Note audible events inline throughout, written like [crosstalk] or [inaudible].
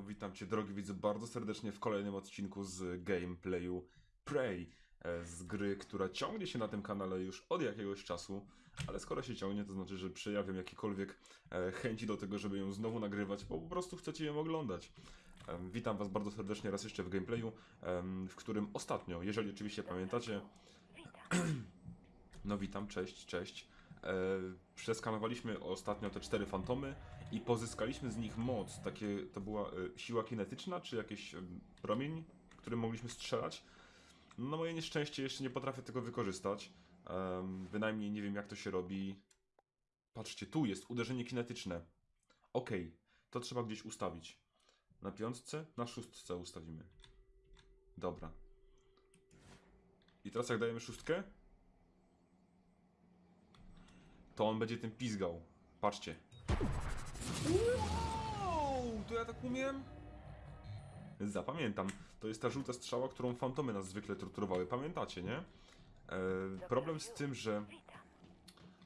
No witam Cię drogi widzu bardzo serdecznie w kolejnym odcinku z gameplayu Prey e, z gry, która ciągnie się na tym kanale już od jakiegoś czasu, ale skoro się ciągnie to znaczy, że przejawiam jakiekolwiek e, chęci do tego, żeby ją znowu nagrywać, bo po prostu chcecie ją oglądać. Witam Was bardzo serdecznie raz jeszcze w gameplayu, w którym ostatnio, jeżeli oczywiście pamiętacie, [clears throat] no witam, cześć, cześć. E, przeskanowaliśmy ostatnio te cztery fantomy i pozyskaliśmy z nich moc. Takie, to była e, siła kinetyczna, czy jakiś promień, którym mogliśmy strzelać. No moje nieszczęście jeszcze nie potrafię tego wykorzystać. Em, bynajmniej nie wiem jak to się robi. Patrzcie, tu jest uderzenie kinetyczne. Okej, to trzeba gdzieś ustawić. Na piątce? Na szóstce ustawimy. Dobra. I teraz jak dajemy szóstkę, to on będzie tym pizgał. Patrzcie. Wow, to ja tak umiem? Zapamiętam. To jest ta żółta strzała, którą fantomy nas zwykle torturowały. Pamiętacie, nie? E, problem z tym, że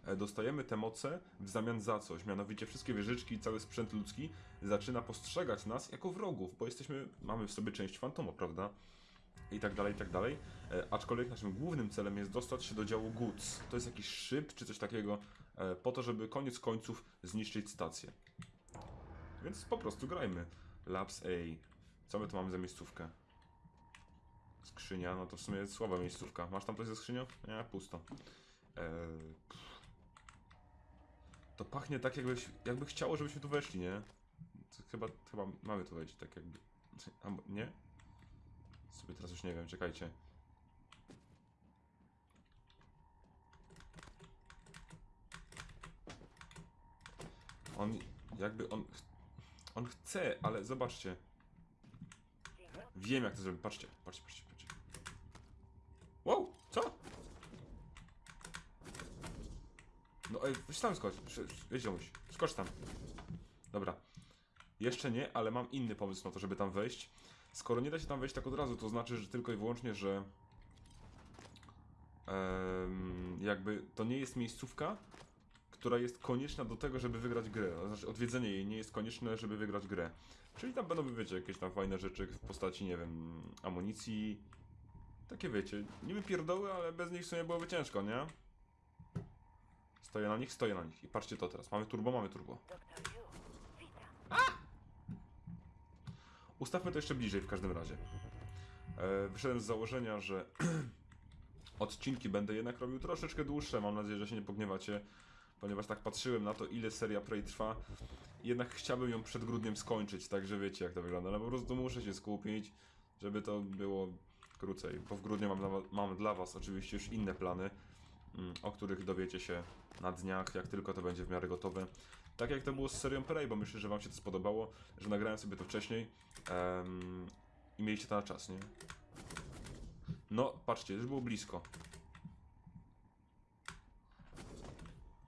e, dostajemy te moce w zamian za coś. Mianowicie wszystkie wieżyczki i cały sprzęt ludzki zaczyna postrzegać nas jako wrogów, bo jesteśmy, mamy w sobie część fantoma, prawda? i tak dalej, i tak dalej. E, aczkolwiek naszym głównym celem jest dostać się do działu Goods. To jest jakiś szyb czy coś takiego, po to, żeby koniec końców zniszczyć stację. Więc po prostu grajmy. Labs A. Co my tu mamy za miejscówkę? Skrzynia, no to w sumie słaba miejscówka. Masz tam coś ze skrzynią? Nie, pusto. E, pff. to pachnie tak, jakbyś, jakby chciało, żebyśmy tu weszli, nie? Chyba, chyba mamy tu wejść, tak jakby. Albo, nie? Sobie teraz już nie wiem, czekajcie. On jakby on on chce, ale zobaczcie. Wiem jak to zrobić. Patrzcie, patrzcie, patrzcie, patrzcie. Wow, co? No ej, weź tam skocz. Weź ziomuś. Skocz tam. Dobra. Jeszcze nie, ale mam inny pomysł na to, żeby tam wejść. Skoro nie da się tam wejść tak od razu, to znaczy, że tylko i wyłącznie, że em, jakby to nie jest miejscówka, która jest konieczna do tego, żeby wygrać grę. To znaczy odwiedzenie jej nie jest konieczne, żeby wygrać grę. Czyli tam będą, wiecie, jakieś tam fajne rzeczy w postaci, nie wiem, amunicji. Takie wiecie, niby pierdoły, ale bez nich w sumie byłoby ciężko, nie? Stoję na nich, stoję na nich. I patrzcie to teraz. Mamy turbo, mamy turbo. Witam. Ustawmy to jeszcze bliżej w każdym razie. E, wyszedłem z założenia, że [clears throat] odcinki będę jednak robił troszeczkę dłuższe. Mam nadzieję, że się nie pogniewacie, ponieważ tak patrzyłem na to, ile seria Prey trwa. Jednak chciałbym ją przed grudniem skończyć, także wiecie jak to wygląda. No po prostu muszę się skupić, żeby to było krócej. Bo w grudniu mam, dla mam dla Was oczywiście już inne plany, mm, o których dowiecie się na dniach, jak tylko to będzie w miarę gotowe. Tak jak to było z serią Prey, bo myślę, że Wam się to spodobało, że nagrałem sobie to wcześniej em, i mieliście to na czas, nie? No, patrzcie, już było blisko.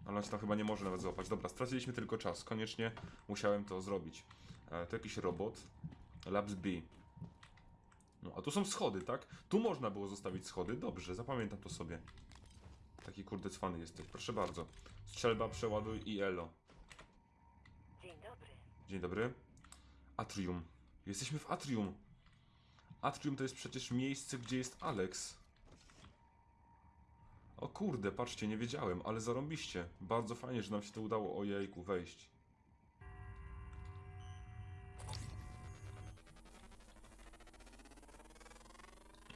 Ale on się tam chyba nie może nawet złapać. Dobra, straciliśmy tylko czas. Koniecznie musiałem to zrobić. E, to jakiś robot. Labs B. No, a tu są schody, tak? Tu można było zostawić schody. Dobrze, zapamiętam to sobie. Taki kurde cwany jesteś. Proszę bardzo. Strzelba, przeładuj i elo. Dzień dobry. Dzień dobry. Atrium. Jesteśmy w Atrium. Atrium to jest przecież miejsce, gdzie jest Alex. O kurde, patrzcie, nie wiedziałem, ale zarąbiście. Bardzo fajnie, że nam się to udało, ojejku, wejść.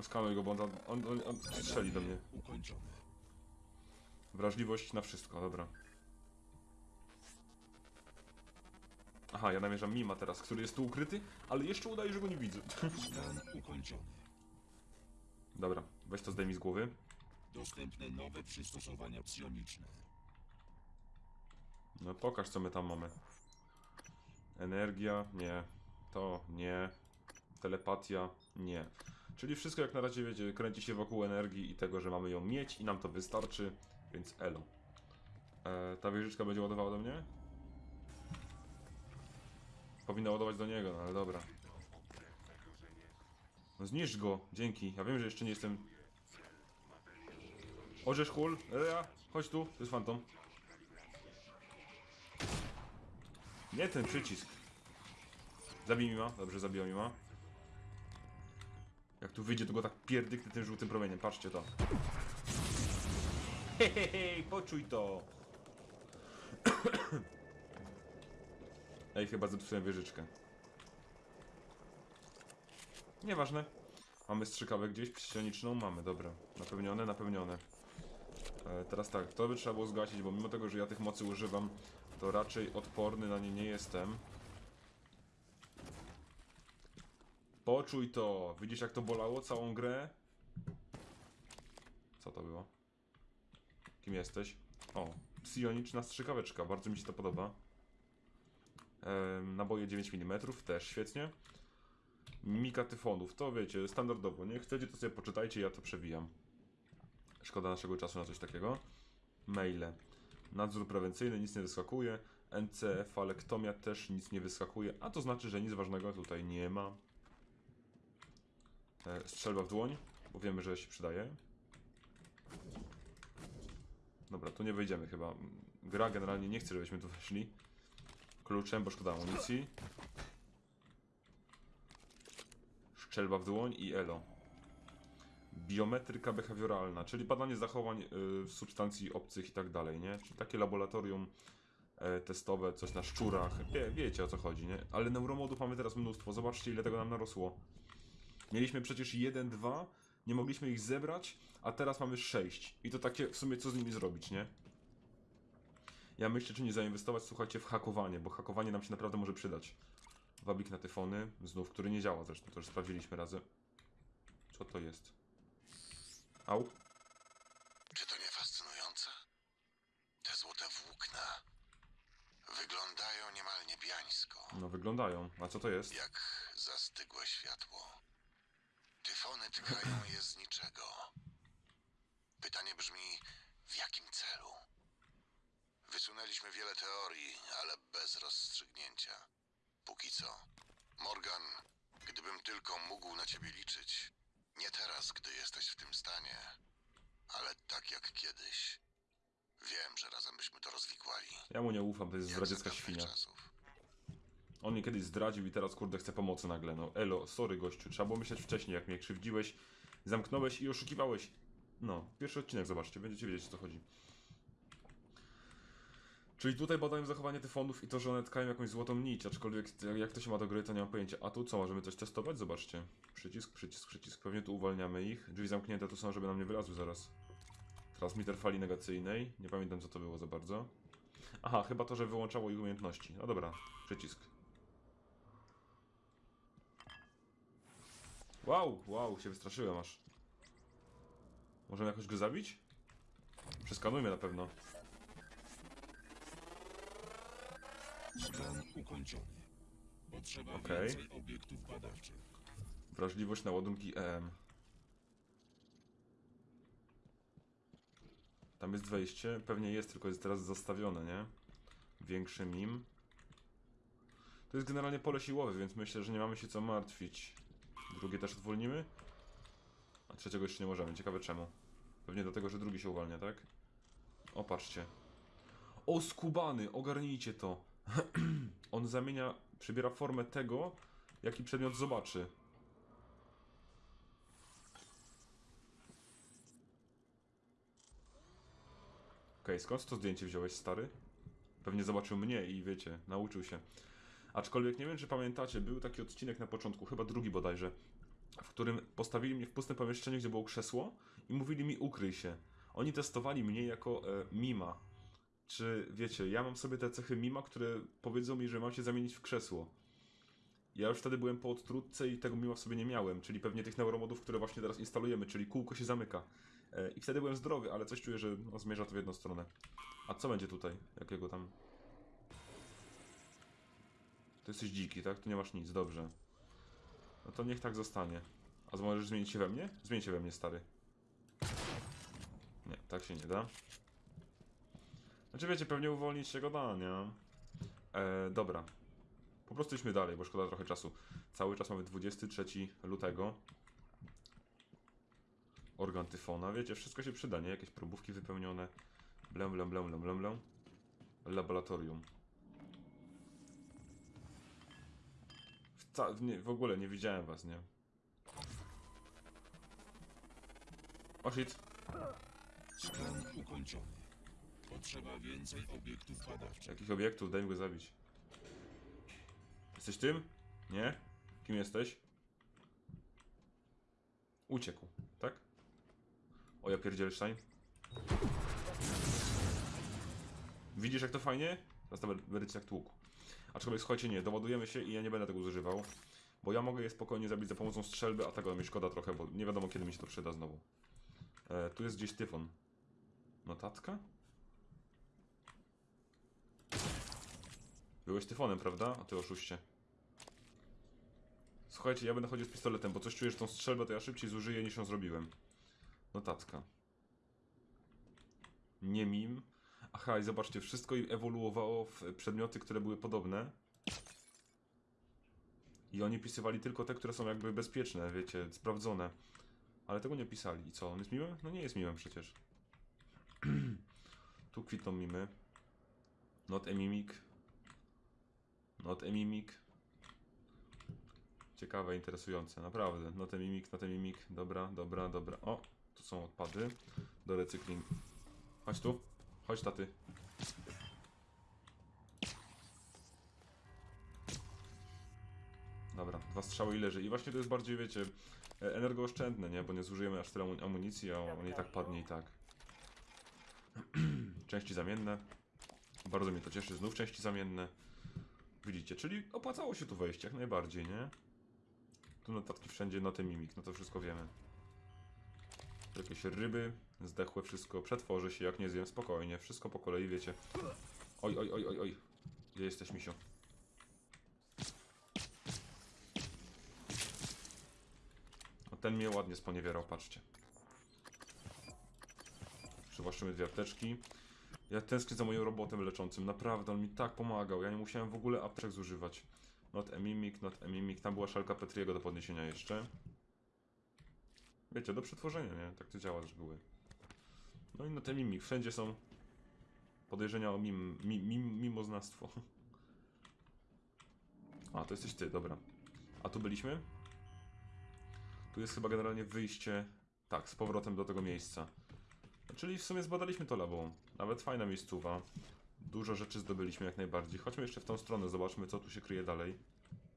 Skanuj go, bo on, on, on, on strzeli do mnie. Ukończone. Wrażliwość na wszystko, dobra. Aha, ja namierzam Mima teraz, który jest tu ukryty, ale jeszcze udaje, że go nie widzę. [laughs] Skan ukończony. Dobra, weź to zdejmij z głowy. Dostępne nowe przystosowania psioniczne. No pokaż, co my tam mamy. Energia, nie. To, nie. Telepatia, nie. Czyli wszystko jak na razie, wiecie, kręci się wokół energii i tego, że mamy ją mieć i nam to wystarczy, więc elo. E, ta wieżyczka będzie ładowała do mnie? Powinna ładować do niego, no ale dobra. No zniszcz go, dzięki. Ja wiem, że jeszcze nie jestem... Orzesz hul, Rea, chodź tu, to jest fantom. Nie ten przycisk. Zabij Mima, dobrze, zabiła Mima. Jak tu wyjdzie, to go tak pierdyknę tym żółtym promieniem, patrzcie to. Hehehe, poczuj to! [coughs] Ej, chyba zepsułem wieżyczkę. Nieważne. Mamy strzykawę gdzieś psioniczną? Mamy, dobra. Napełnione, napełnione. E, teraz tak, to by trzeba było zgasić, bo mimo tego, że ja tych mocy używam, to raczej odporny na nie nie jestem. Poczuj to! Widzisz jak to bolało całą grę? Co to było? Kim jesteś? O, psioniczna strzykaweczka, bardzo mi się to podoba. Ehm, naboje 9 mm, też świetnie. Mimika tyfonów, to wiecie, standardowo, nie? Chcecie to sobie poczytajcie, ja to przewijam. Szkoda naszego czasu na coś takiego. Maile. Nadzór prewencyjny, nic nie wyskakuje. NCefalektomia też nic nie wyskakuje, a to znaczy, że nic ważnego tutaj nie ma. E, strzelba w dłoń, bo wiemy, że się przydaje. Dobra, tu nie wejdziemy chyba. Gra generalnie nie chce, żebyśmy tu weszli. Kluczem, bo szkoda amunicji. Strzelba w dłoń i elo. Biometryka behawioralna, czyli badanie zachowań y, substancji obcych i tak dalej, nie? Czyli takie laboratorium e, testowe, coś na szczurach. Wie, wiecie o co chodzi, nie? Ale neuromodów mamy teraz mnóstwo. Zobaczcie, ile tego nam narosło. Mieliśmy przecież 1, 2, nie mogliśmy ich zebrać, a teraz mamy 6. I to takie w sumie co z nimi zrobić, nie? Ja myślę, czy nie zainwestować, słuchajcie, w hakowanie, bo hakowanie nam się naprawdę może przydać. Wabik na tyfony, znów, który nie działa zresztą, to już sprawdziliśmy razem. Co to jest? Au. Czy to nie fascynujące? Te złote włókna wyglądają niemal niebiańsko, No wyglądają. A co to jest? jak zastygłe światło. Tyfony tkają je z niczego. Pytanie brzmi, w jakim celu? Wysunęliśmy wiele teorii, ale bez rozstrzygnięcia. Póki co. Morgan, gdybym tylko mógł na ciebie liczyć. Nie teraz, gdy jesteś w tym stanie, ale tak jak kiedyś. Wiem, że razem byśmy to rozwikłali. Ja mu nie ufam, to jest zdradziecka świnia. czasów. On mnie kiedyś zdradził i teraz kurde chce pomocy nagle. No elo, sorry gościu, trzeba było myśleć wcześniej, jak mnie krzywdziłeś, zamknąłeś i oszukiwałeś. No, pierwszy odcinek zobaczcie, będziecie wiedzieć o co chodzi. Czyli tutaj badają zachowanie tyfonów i to, że one tkają jakąś złotą nić, aczkolwiek jak- to się ma do gry, to nie mam pojęcia. A tu co, możemy coś testować? Zobaczcie. Przycisk, przycisk, przycisk. Pewnie tu uwalniamy ich. Drzwi zamknięte tu są, żeby nam nie wylazły zaraz. Transmitter fali negacyjnej. Nie pamiętam co to było za bardzo. Aha, chyba to, że wyłączało ich umiejętności. No dobra, przycisk. Wow, wow, się wystraszyłem aż. Możemy jakoś go zabić? Przeskanujmy na pewno. Skan ukończony. Potrzeba Okej. więcej obiektów badawczych. Wrażliwość na ładunki EM. Tam jest wejście, pewnie jest, tylko jest teraz zastawione, nie? Większy mim. To jest generalnie pole siłowe, więc myślę, że nie mamy się co martwić. Drugie też uwolnimy? A trzeciego jeszcze nie możemy, ciekawe czemu. Pewnie dlatego, że drugi się uwalnia, tak? O, patrzcie. O, skubany, ogarnijcie to. [clears throat] On zamienia, przybiera formę tego, jaki przedmiot zobaczy. Okej, skąd to zdjęcie wziąłeś, stary? Pewnie zobaczył mnie i wiecie, nauczył się. Aczkolwiek nie wiem, czy pamiętacie, był taki odcinek na początku, chyba drugi bodajże, w którym postawili mnie w pustym pomieszczeniu, gdzie było krzesło i mówili mi ukryj się. Oni testowali mnie jako e, mima. Czy wiecie, ja mam sobie te cechy mima, które powiedzą mi, że mam się zamienić w krzesło. Ja już wtedy byłem po odtrutce i tego mima w sobie nie miałem, czyli pewnie tych neuromodów, które właśnie teraz instalujemy, czyli kółko się zamyka. E, I wtedy byłem zdrowy, ale coś czuję, że no, zmierza to w jedną stronę. A co będzie tutaj? Jakiego tam? To jesteś dziki, tak? Tu nie masz nic, dobrze. No to niech tak zostanie. A możesz zmienić się we mnie? Zmień się we mnie, stary. Nie, tak się nie da. Znaczy wiecie, pewnie uwolnić się go da, nie? E, dobra. Po prostu idźmy dalej, bo szkoda trochę czasu. Cały czas mamy 23 lutego. Organ tyfona, wiecie, wszystko się przyda, nie? Jakieś probówki wypełnione. Blem, blem, blem, blem, blem, blem. Laboratorium. W ca- nie, w ogóle nie widziałem was, nie? O shit. Skan ukończony. Potrzeba więcej obiektów badawczych. Jakich obiektów? Daj mi go zabić. Jesteś tym? Nie? Kim jesteś? Uciekł, tak? O ja pierdzielstein. Widzisz jak to fajnie? Teraz ta werycja jak tłuk. Aczkolwiek słuchajcie, nie, doładujemy się i ja nie będę tego zużywał. Bo ja mogę je spokojnie zabić za pomocą strzelby, a tego mi szkoda trochę, bo nie wiadomo kiedy mi się to przyda znowu. E, tu jest gdzieś tyfon. Notatka? Byłeś tyfonem, prawda? A ty oszuście. Słuchajcie, ja będę chodził z pistoletem, bo coś czuję, że tą strzelbę to ja szybciej zużyję niż ją zrobiłem. Notatka. Nie mim. Aha, i zobaczcie, wszystko ewoluowało w przedmioty, które były podobne. I oni pisywali tylko te, które są jakby bezpieczne, wiecie, sprawdzone. Ale tego nie pisali. I co, on jest miłym? No nie jest miłym przecież. [clears throat] tu kwitną mimy. Not a mimic. Not a mimic. Ciekawe, interesujące, naprawdę. Not a mimic, not a mimic. Dobra, dobra, dobra. O, tu są odpady do recyklingu. Chodź tu. Chodź taty. Dobra, dwa strzały i leży. I właśnie to jest bardziej, wiecie, e, energooszczędne, nie? Bo nie zużyjemy aż tyle amu- amunicji, a on i tak padnie i tak. [clears throat] części zamienne. Bardzo mnie to cieszy. Znów części zamienne. Widzicie, czyli opłacało się tu wejść jak najbardziej, nie? Tu notatki wszędzie, noty mimik, no to wszystko wiemy. Jakieś ryby, zdechłe wszystko, przetworzy się, jak nie zjem, spokojnie, wszystko po kolei, wiecie. Oj, oj, oj, oj, oj. Gdzie jesteś, misiu? O, ten mnie ładnie sponiewierał, patrzcie. Przywłaszczymy dwie apteczki. Ja tęsknię za moim robotem leczącym, naprawdę, on mi tak pomagał, ja nie musiałem w ogóle apteczek zużywać. Not a mimic, not a mimic, tam była szalka Petriego do podniesienia jeszcze. Wiecie, do przetworzenia, nie? Tak to działa z reguły. No i not a mimic, wszędzie są podejrzenia o mim, mi, mim, mimoznawstwo. [laughs] A, to jesteś ty, dobra. A tu byliśmy? Tu jest chyba generalnie wyjście, tak, z powrotem do tego miejsca. Czyli w sumie zbadaliśmy to labo. Nawet fajna miejscowa. Dużo rzeczy zdobyliśmy jak najbardziej. Chodźmy jeszcze w tą stronę, zobaczmy co tu się kryje dalej.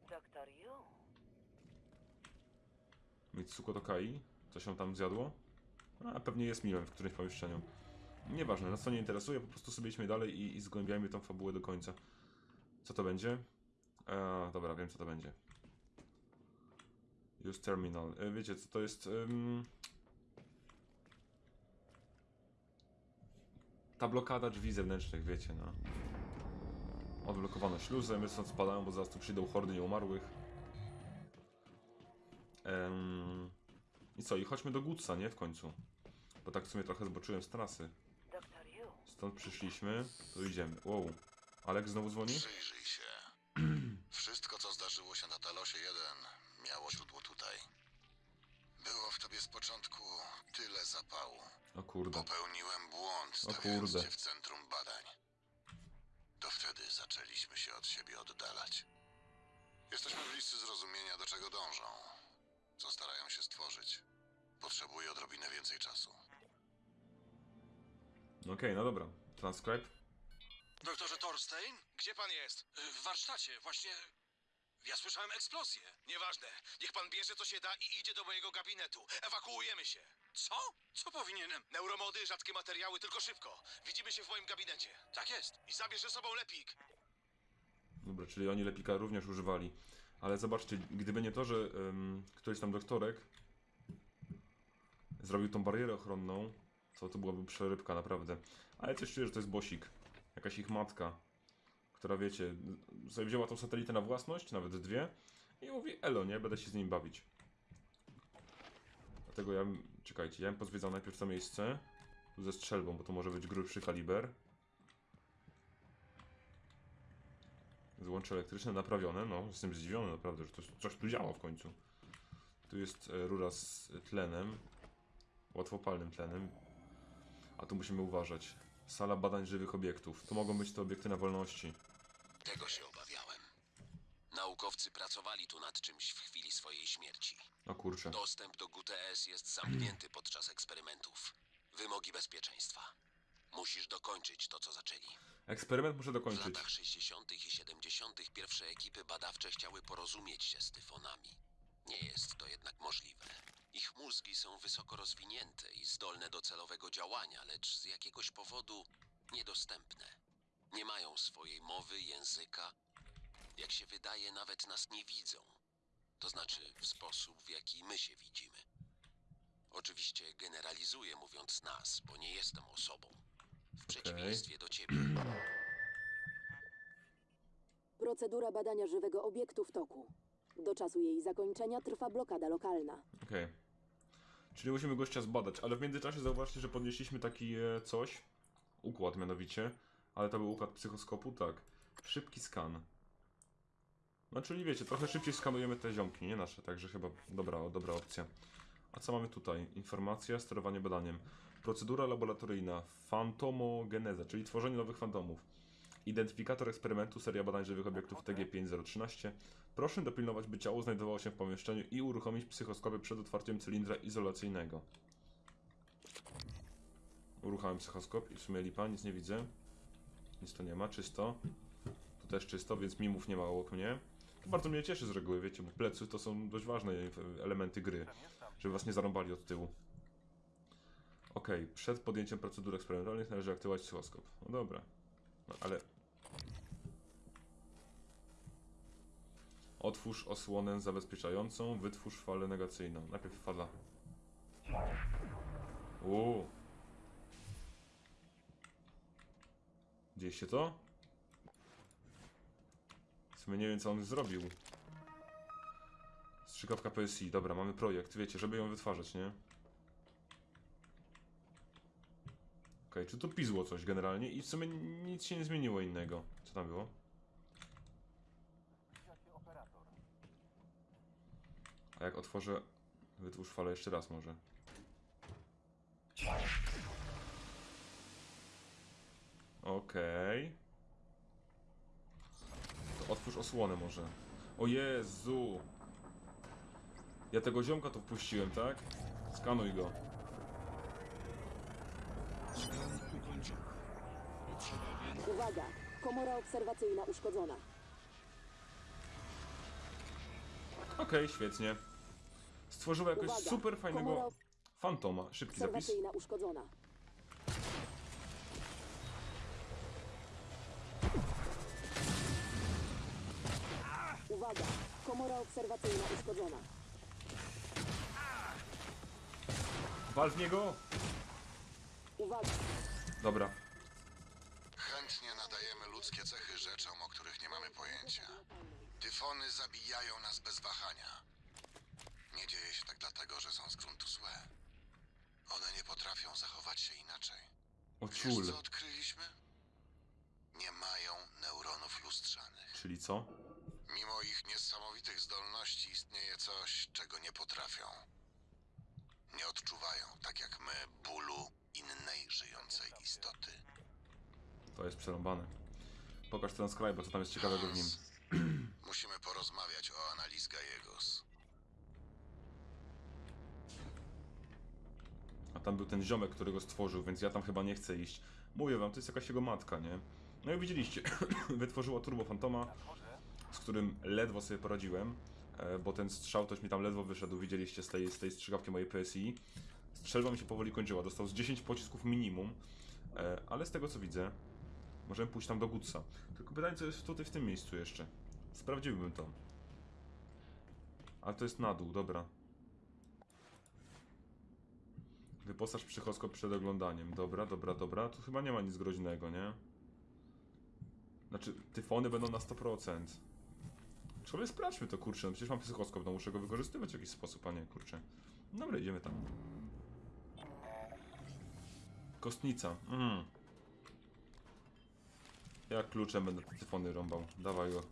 Doktor Yu. Mitsuko Tokai? Co się tam zjadło? A pewnie jest miłem w którymś pomieszczeniu. Nieważne, nas to nie interesuje, po prostu sobie idźmy dalej i, i zgłębiajmy tą fabułę do końca. Co to będzie? E, dobra, wiem co to będzie. Use terminal. E, wiecie co to jest? Ym... Ta blokada drzwi zewnętrznych, wiecie, no. Odblokowano śluzę, my stąd spadają, bo zaraz tu przyjdą hordy nieumarłych. Em, I co, i chodźmy do Gutsa, nie? W końcu. Bo tak w sumie trochę zboczyłem z trasy. Stąd przyszliśmy, to idziemy. Wow. Alek znowu dzwoni? Przyjrzyj się. [clears throat] Wszystko, co zdarzyło się na Talosie 1, miało źródło tutaj. Było w tobie z początku tyle zapału. O kurde. Popełniłem błąd, O stawiając kurde. cię w centrum badań. To wtedy zaczęliśmy się od siebie oddalać. Jesteśmy bliscy zrozumienia, do czego dążą. Co starają się stworzyć. Potrzebuję odrobinę więcej czasu. Okej, no dobra. Transcribe. Doktorze Thorstein? Gdzie pan jest? W warsztacie, właśnie. Ja słyszałem eksplozję. Nieważne. Niech pan bierze co się da i idzie do mojego gabinetu. Ewakuujemy się. Co? Co powinienem? Neuromody, rzadkie materiały, tylko szybko. Widzimy się w moim gabinecie. Tak jest. I zabierz ze sobą lepik. Dobra, czyli oni lepika również używali. Ale zobaczcie, gdyby nie to, że em, któryś tam doktorek zrobił tą barierę ochronną, to to byłaby przerybka naprawdę. Ale coś czuję, że to jest bosik. Jakaś ich matka, która wiecie, sobie wzięła tą satelitę na własność, nawet dwie, i mówi, elo, nie, będę się z nim bawić. Dlatego ja, czekajcie, ja bym pozwiedzał najpierw to miejsce, tu ze strzelbą, bo to może być grubszy kaliber. Złącze elektryczne naprawione, no, jestem zdziwiony naprawdę, że to, coś tu działa w końcu. Tu jest e, rura z tlenem, łatwopalnym tlenem, a tu musimy uważać. Sala badań żywych obiektów. To mogą być te obiekty na wolności. Tego się obawiałem. naukowcy pracowali tu nad czymś w chwili swojej śmierci. O kurczę. Dostęp do GTS jest zamknięty [clears throat] podczas eksperymentów. Wymogi bezpieczeństwa. Musisz dokończyć to, co zaczęli. Eksperyment muszę W dokończyć. latach 60. i 70. pierwsze ekipy badawcze chciały porozumieć się z tyfonami. Nie jest to jednak możliwe. Ich mózgi są wysoko rozwinięte i zdolne do celowego działania, lecz z jakiegoś powodu niedostępne. Nie mają swojej mowy, języka. Jak się wydaje, nawet nas nie widzą. To znaczy w sposób, w jaki my się widzimy. Oczywiście generalizuję mówiąc nas, bo nie jestem osobą. W przeciwieństwie do ciebie. [clears throat] Procedura badania żywego obiektu w toku. Do czasu jej zakończenia trwa blokada lokalna. Okej. Czyli musimy gościa zbadać, ale w międzyczasie zauważcie, że podnieśliśmy taki e, coś. Układ mianowicie. Ale to był układ psychoskopu, tak. Szybki skan. No czyli wiecie, trochę szybciej skanujemy te ziomki, nie nasze, także chyba dobra, dobra opcja. A co mamy tutaj? Informacja, sterowanie badaniem. Procedura laboratoryjna. Fantomogeneza, czyli tworzenie nowych fantomów. Identyfikator eksperymentu, seria badań żywych obiektów TG5013. Proszę dopilnować, by ciało znajdowało się w pomieszczeniu i uruchomić psychoskopy przed otwarciem cylindra izolacyjnego. Uruchamiam psychoskop i w sumie lipa, nic nie widzę. Nic tu nie ma, czysto. Tu też czysto, więc mimów nie ma obok mnie. To bardzo mnie cieszy z reguły, wiecie, bo plecy to są dość ważne elementy gry, żeby was nie zarąbali od tyłu. Okej, przed podjęciem procedur eksperymentalnych należy aktywować psychoskop. No dobra. No ale Otwórz osłonę zabezpieczającą, wytwórz falę negacyjną. Najpierw fala. Uuu. Widzieliście to? W sumie nie wiem co on zrobił. Strzykawka PSI. Dobra, mamy projekt, wiecie, żeby ją wytwarzać, nie? Okej, czy tu pizło coś generalnie i w sumie nic się nie zmieniło innego. Co tam było? A jak otworzę... Wytwórz falę jeszcze raz może. Okej. To otwórz osłonę może. O Jezu! Ja tego ziomka tu wpuściłem, tak? Skanuj go. Uwaga! Komora obserwacyjna uszkodzona. Okej, świetnie. Stworzyła jakoś Uwaga, super fajnego komora fantoma. Szybki zapis. uszkodzona. Komora obserwacyjna uszkodzona. Wal w niego! Uwaga! Dobra. Chętnie nadajemy ludzkie cechy rzeczom, o których nie mamy pojęcia. Tyfony zabijają nas bez wahania. Nie dzieje się tak dlatego, że są z gruntu złe. One nie potrafią zachować się inaczej. O Wiesz, co odkryliśmy? Nie mają neuronów lustrzanych. Czyli co? Mimo ich niesamowitych zdolności istnieje coś, czego nie potrafią. Nie odczuwają, tak jak my, bólu innej żyjącej istoty. To jest przerąbane. Pokaż transcribe, co tam jest ciekawego w nim. [clears throat] Musimy porozmawiać o analiz Gallegos. A tam był ten ziomek, który go stworzył, więc ja tam chyba nie chcę iść. Mówię wam, to jest jakaś jego matka, nie? No i widzieliście, [clears throat] wytworzyła Turbo Fantoma, z którym ledwo sobie poradziłem, e, bo ten strzał też mi tam ledwo wyszedł, widzieliście z tej, z tej strzykawki mojej PSI. Strzelba mi się powoli kończyła, dostał z 10 pocisków minimum, e, ale z tego co widzę, możemy pójść tam do Gutsa. Tylko pytanie, co jest tutaj w tym miejscu jeszcze. Sprawdziłbym to. Ale to jest na dół, dobra. Wyposaż psychoskop przed oglądaniem. Dobra, dobra, dobra. Tu chyba nie ma nic groźnego, nie? Znaczy, tyfony będą na 100%. Człowiek sprawdźmy to, kurczę. No przecież mam psychoskop, no muszę go wykorzystywać w jakiś sposób, a nie, kurczę. Dobra, idziemy tam. Kostnica. Mhm. Ja kluczem będę te tyfony rąbał. Dawaj go.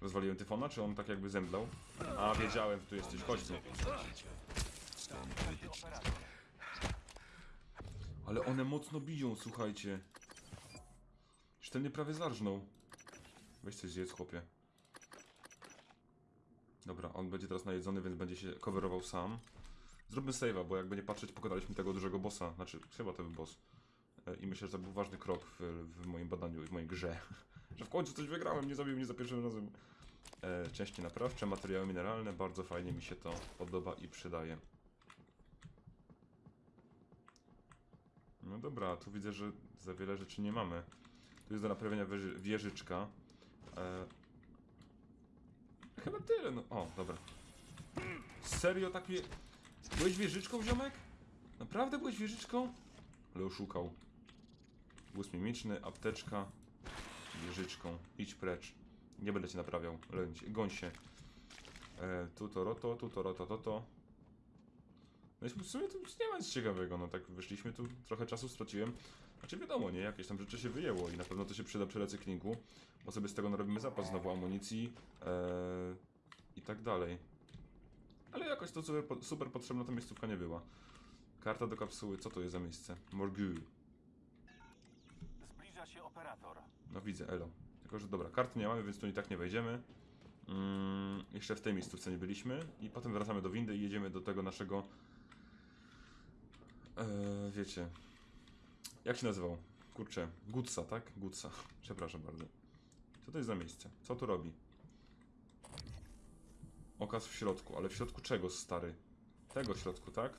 Rozwaliłem tyfona, czy on tak jakby zemdlał? A, wiedziałem, że tu jesteś, chodź tu. Ale one mocno biją, słuchajcie. Już ten prawie zarżnął. Weź coś zjedz, chłopie. Dobra, on będzie teraz najedzony, więc będzie się coverował sam. Zróbmy save'a, bo jakby nie patrzeć, pokonaliśmy tego dużego bossa. Znaczy, chyba to był boss. E, I myślę, że to był ważny krok w, w moim badaniu i w mojej grze. [laughs] że w końcu coś wygrałem, nie zabił mnie za pierwszym razem. E, części naprawcze, materiały mineralne, bardzo fajnie mi się to podoba i przydaje. No dobra, tu widzę, że za wiele rzeczy nie mamy. Tu jest do naprawienia wieży, wieżyczka. E, chyba tyle, no. O, dobra. Serio tak mnie... Byłeś wieżyczką, ziomek? Naprawdę byłeś wieżyczką? Ale oszukał. Głos mimiczny, apteczka, wieżyczką. Idź precz. Nie będę cię naprawiał. Goń się. E, tu to roto, tu to roto, to to. No i w sumie tu nie ma nic ciekawego, no tak wyszliśmy tu, trochę czasu straciłem. Znaczy wiadomo, nie, jakieś tam rzeczy się wyjęło i na pewno to się przyda przy recyklingu, bo sobie z tego narobimy zapas znowu amunicji e, i tak dalej. Ale jakoś to super, super potrzebna ta miejscówka nie była. Karta do kapsuły, co to jest za miejsce? Morgue. Zbliża się operator. No widzę, elo. Tylko, że dobra, kart nie mamy, więc tu i tak nie wejdziemy. Mm, jeszcze w tej miejscówce nie byliśmy. I potem wracamy do windy i jedziemy do tego naszego... E, wiecie... Jak się nazywał? Kurczę, Gutsa, tak? Gutsa. [laughs] Przepraszam bardzo. Co to jest za miejsce? Co tu robi? Okaz w środku, ale w środku czego, stary? Tego środku, tak?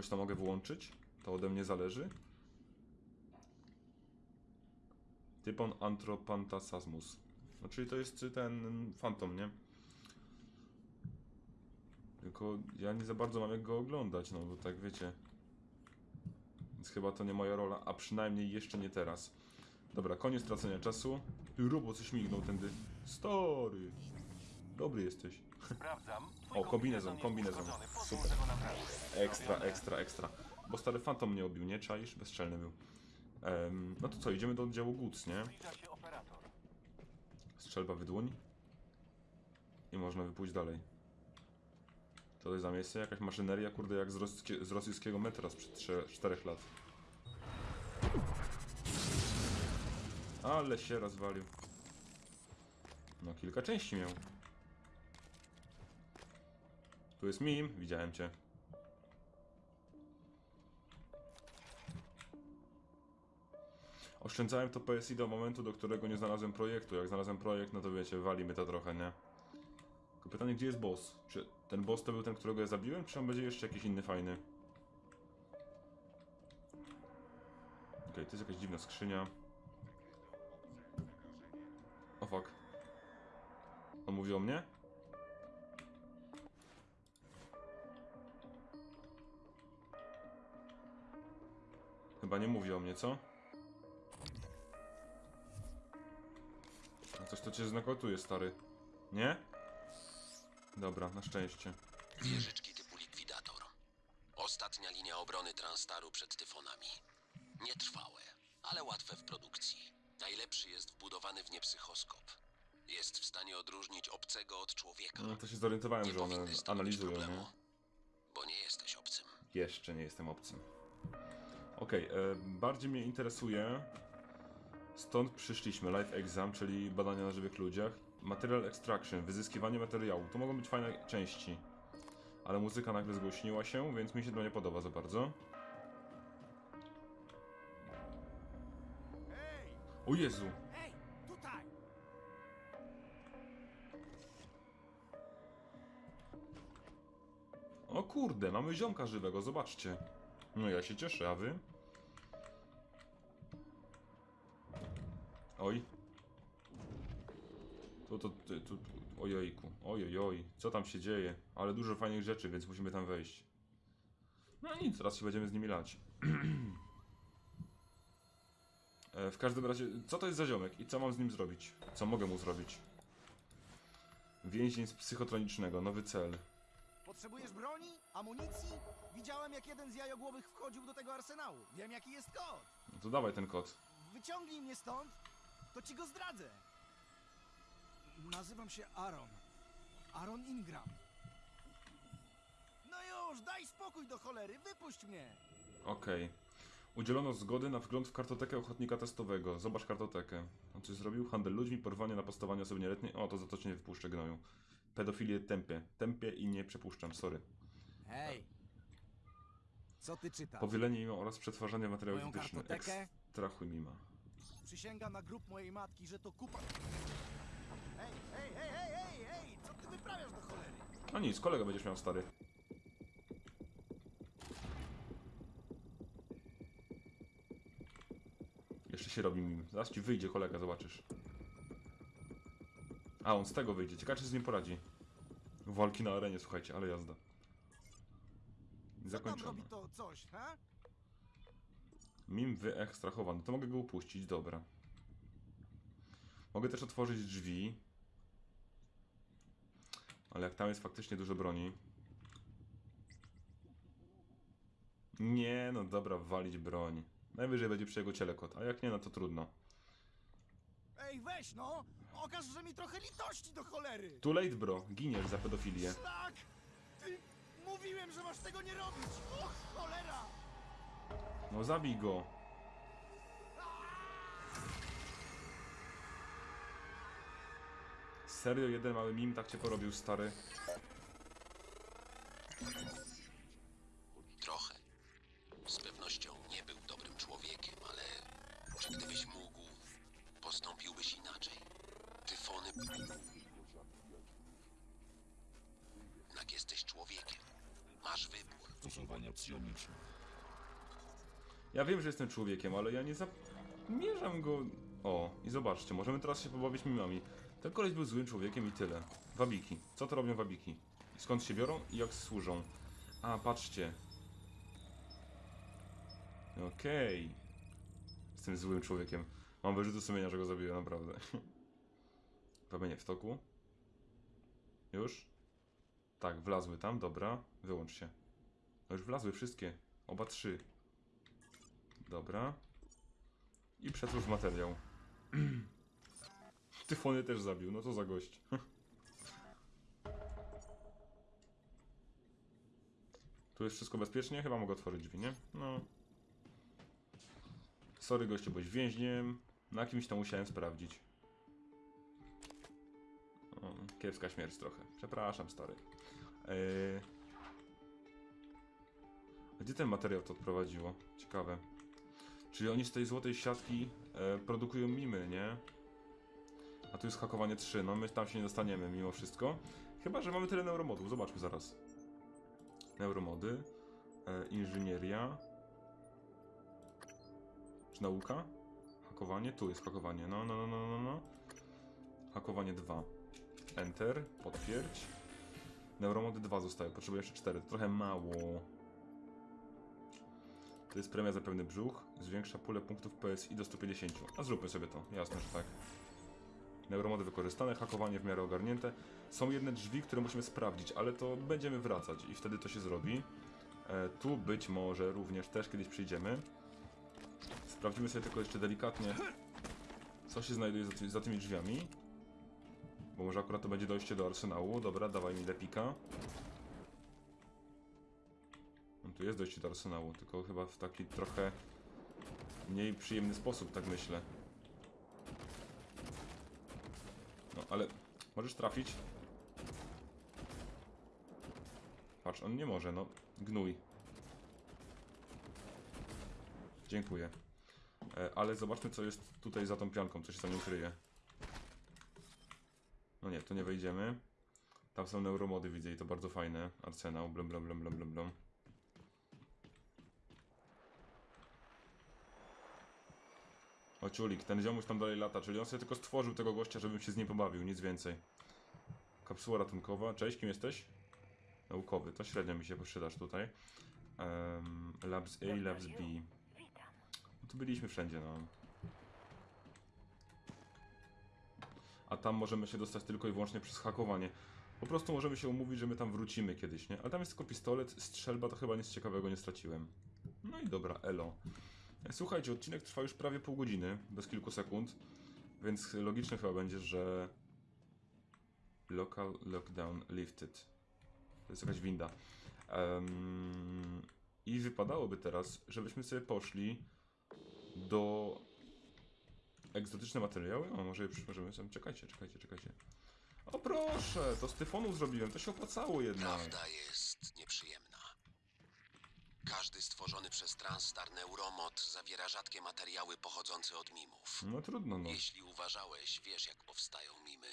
Jakoś to mogę włączyć? To ode mnie zależy? Typon Anthropantasasmus. No czyli to jest ten Phantom, nie? Tylko ja nie za bardzo mam jak go oglądać, no bo tak wiecie. Więc chyba to nie moja rola, a przynajmniej jeszcze nie teraz. Dobra, koniec tracenia czasu. Ty robot coś mignął tędy. Story. Dobry jesteś. Sprawdzam. O, kombinezon, kombinezon. Super. Ekstra, ekstra, ekstra. Bo stary fantom mnie obił, nie? Czaisz? Bezczelny był. Em, no to co, idziemy do oddziału Goods, nie? Strzelba wydłoń. I można wypójść dalej. To jest za miejsce? Jakaś maszyneria, kurde, jak z, z rosyjskiego metra sprzed 4 lat. Ale się rozwalił. No, kilka części miał. Tu jest mim, widziałem cię. Oszczędzałem to PSI do momentu, do którego nie znalazłem projektu. Jak znalazłem projekt, no to wiecie, wali mnie to trochę, nie? Tylko pytanie, gdzie jest boss? Czy ten boss to był ten, którego ja zabiłem, czy on będzie jeszcze jakiś inny fajny? Okej, to jest jakaś dziwna skrzynia. O fuck. On mówi o mnie? Chyba nie mówi o mnie, co? No coś to cię znakotuje, stary. Nie? Dobra, na szczęście. Wieżyczki typu likwidator. Ostatnia linia obrony Transtaru przed tyfonami. Nietrwałe, ale łatwe w produkcji. Najlepszy jest wbudowany w nie psychoskop. Jest w stanie odróżnić obcego od człowieka. No to się zorientowałem, Nie że one analizują, problemu, nie? bo nie jesteś obcym. Jeszcze nie jestem obcym. Okej, e, bardziej mnie interesuje. Stąd przyszliśmy. Life Exam, czyli badania na żywych ludziach. Material Extraction, wyzyskiwanie materiału. To mogą być fajne części. Ale muzyka nagle zgłośniła się, więc mi się to nie podoba za bardzo. O Jezu! O kurde, mamy ziomka żywego, zobaczcie. No ja się cieszę, a wy? Oj. To, tu, tu, tu, ojejku, ojojoj, co tam się dzieje? Ale dużo fajnych rzeczy, więc musimy tam wejść. No nic, teraz się będziemy z nimi lać. [clears throat] E, w każdym razie, co to jest za ziomek i co mam z nim zrobić? Co mogę mu zrobić? Więzień z psychotronicznego, nowy cel. Potrzebujesz broni? Amunicji? Widziałem, jak jeden z jajogłowych wchodził do tego arsenału. Wiem, jaki jest kod. No to dawaj ten kod. Wyciągnij mnie stąd, to ci go zdradzę. Nazywam się Aaron. Aaron Ingram. No już, daj spokój do cholery, wypuść mnie. Okej. Udzielono zgody na wgląd w kartotekę ochotnika testowego. Zobacz kartotekę. On coś zrobił? Handel ludźmi, porwanie, napastowanie osoby nieletniej. O, to za to cię nie wypuszczę, gnoju. Pedofilię tępię. Tępię i nie przepuszczam, sorry. Hej. Co ty czytasz? Powielenie mimo oraz przetwarzanie materiałów Moją kartotekę? Ekstrachuj mima. Przysięgam na grób mojej matki, że to kupa... Hej, hej, hej, hej, hej, hej! Co ty wyprawiasz do cholery? No nic, kolega będziesz miał stary. Jeszcze się robi mim. Zaraz ci wyjdzie kolega, zobaczysz. A, on z tego wyjdzie. Ciekawe, czy z nim poradzi. Walki na arenie, słuchajcie, ale jazda. Zakończone. to coś, ha? Mim wyekstrahowany. To mogę go upuścić, dobra. Mogę też otworzyć drzwi. Ale jak tam jest faktycznie dużo broni. Nie, no dobra, walić broń. Najwyżej będzie przy jego ciele kot, a jak nie, no to trudno. Ej, weź no! Okaż, że mi trochę litości do cholery! Too late, bro. Giniesz za pedofilię. Szlak! Ty... Mówiłem, że masz tego nie robić! Och, cholera! No zabij go. Serio, jeden mały mim tak cię porobił, stary. Jednak jesteś człowiekiem. Masz wybór. Stosowania psioniczne. Ja wiem, że jestem człowiekiem, ale ja nie zamierzam go... O, i zobaczcie, możemy teraz się pobawić mimami. Ten koleś był złym człowiekiem i tyle. Wabiki. Co to robią wabiki? Skąd się biorą i jak służą? A, patrzcie. Okej. Jestem złym człowiekiem. Mam wyrzuty sumienia, że go zabiję, naprawdę. [laughs] Wabienie w toku. Już? Tak, wlazły tam, dobra. Wyłącz się. No już wlazły wszystkie. Oba trzy. Dobra. I przetwórz materiał. [clears throat] Tyfony też zabił, no co za gość. [laughs] tu jest wszystko bezpiecznie? Chyba mogę otworzyć drzwi, nie? No. Sorry gościu, byłeś więźniem. Na kimś to musiałem sprawdzić. Kiepska śmierć trochę. Przepraszam, stary. A Gdzie ten materiał to odprowadziło? Ciekawe. Czyli oni z tej złotej siatki e, produkują mimy, nie? A tu jest hakowanie 3, no my tam się nie dostaniemy mimo wszystko. Chyba, że mamy tyle neuromodów, zobaczmy zaraz. Neuromody, e, inżynieria. Czy nauka? Hakowanie, tu jest hakowanie, no, no, no, no, no, no. Hakowanie 2. Enter, potwierdź. Neuromody 2 zostały, potrzebuję jeszcze 4, to trochę mało. To jest premia za pewny brzuch. Zwiększa pulę punktów PSI do 150. A zróbmy sobie to. Jasne, że tak. Neuromody wykorzystane, hakowanie w miarę ogarnięte. Są jedne drzwi, które musimy sprawdzić, ale to będziemy wracać i wtedy to się zrobi. E, tu być może również też kiedyś przyjdziemy. Sprawdzimy sobie tylko jeszcze delikatnie, co się znajduje za, ty za tymi drzwiami. Bo może akurat to będzie dojście do arsenału. Dobra, dawaj mi lepika. No tu jest dojście do arsenału, tylko chyba w taki trochę mniej przyjemny sposób, tak myślę. No, ale możesz trafić. Patrz, on nie może, no. Gnój. Dziękuję. E, ale zobaczmy, co jest tutaj za tą pianką, co się za nią kryje. Nie, to nie wejdziemy. Tam są neuromody, widzę i to bardzo fajne. Arsenał, blum, blum, blum, blum, blum, blum. O ciulik, ten ziomuś tam dalej lata, czyli on sobie tylko stworzył tego gościa, żebym się z nim pobawił, nic więcej. Kapsuła ratunkowa, cześć, kim jesteś? Naukowy, to średnio mi się przydasz tutaj. Um, labs A, Labs B. No tu byliśmy wszędzie, no. A tam możemy się dostać tylko i wyłącznie przez hakowanie. Po prostu możemy się umówić, że my tam wrócimy kiedyś, nie? Ale tam jest tylko pistolet, strzelba, to chyba nic ciekawego nie straciłem. No i dobra, elo. Słuchajcie, odcinek trwa już prawie pół godziny, bez kilku sekund, więc logiczne chyba będzie, że local lockdown lifted. To jest jakaś winda. Em, I wypadałoby teraz, żebyśmy sobie poszli do egzotyczne materiały. O, może je przyłożymy sobie. Czekajcie, czekajcie, czekajcie. O proszę, to z tyfonu zrobiłem, to się opłacało jednak. Prawda jest nieprzyjemna. Każdy stworzony przez Transstar Neuromod zawiera rzadkie materiały pochodzące od mimów. No trudno, no. Jeśli uważałeś, wiesz jak powstają mimy.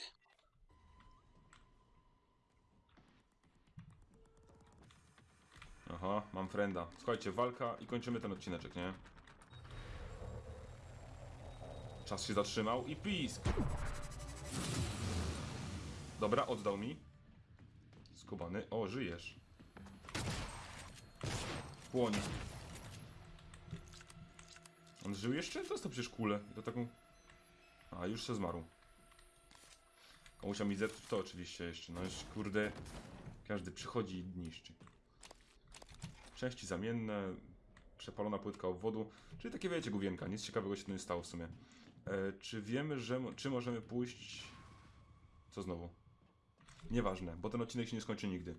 Aha, mam frenda. Słuchajcie, walka i kończymy ten odcineczek, nie? Czas się zatrzymał i pisk! Dobra, oddał mi. Skubany. O, żyjesz. Płoń. On żył jeszcze? Dostał przecież kulę. To taką... A, już się zmarł. Komuś mi zepsuć to oczywiście jeszcze. No już kurde... Każdy przychodzi i niszczy. Części zamienne, przepalona płytka obwodu, czyli takie wiecie, główienka, nic ciekawego się tu nie stało w sumie. E, czy wiemy, że, czy możemy pójść... Co znowu? Nieważne, bo ten odcinek się nie skończy nigdy.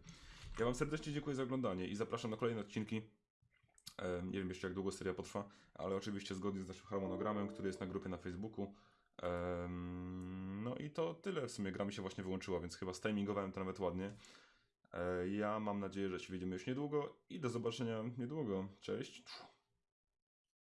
Ja wam serdecznie dziękuję za oglądanie i zapraszam na kolejne odcinki. E, nie wiem jeszcze jak długo seria potrwa, ale oczywiście zgodnie z naszym harmonogramem, który jest na grupie na Facebooku. No i to tyle w sumie, gra mi się właśnie wyłączyła, więc chyba stimingowałem to nawet ładnie. E, Ja mam nadzieję, że się widzimy już niedługo i do zobaczenia niedługo. Cześć.